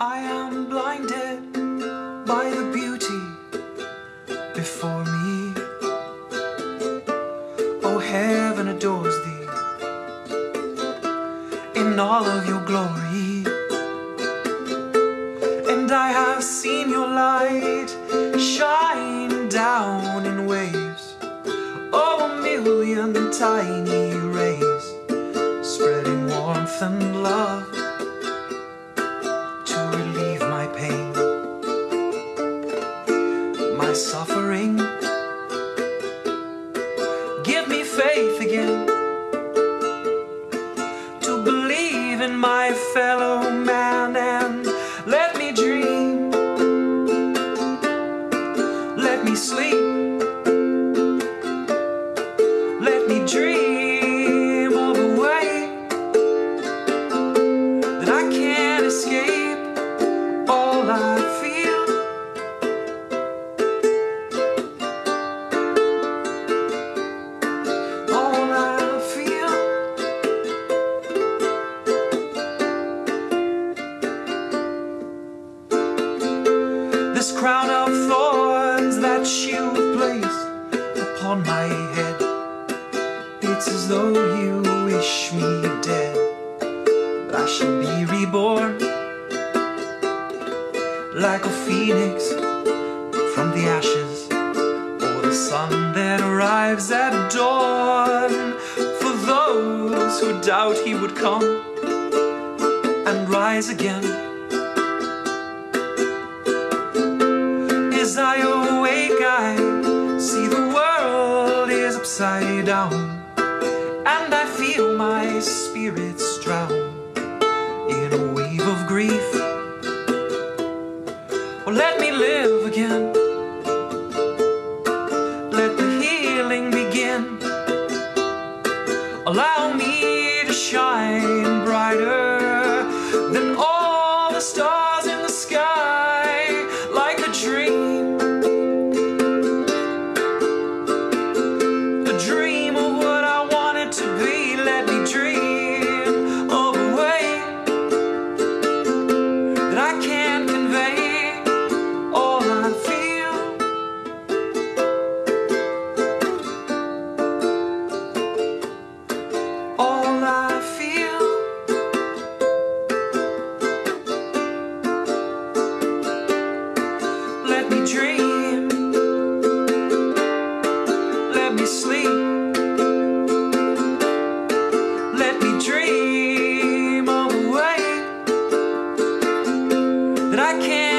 I am blinded by the beauty before me. Oh, heaven adores thee in all of your glory. And I have seen your light shine down in waves. Oh, a million tiny rays spreading warmth and love Give me faith again. To believe in my fellow man and let me dream, let me sleep, let me dream This crown of thorns that you've placed upon my head. It's as though you wish me dead. But I shall be reborn like a phoenix from the ashes, or the sun that arrives at dawn. For those who doubt he would come and rise again. As I awake, I see the world is upside down, and I feel my spirits drown in a wave of grief. Oh, let me live again. that I can't.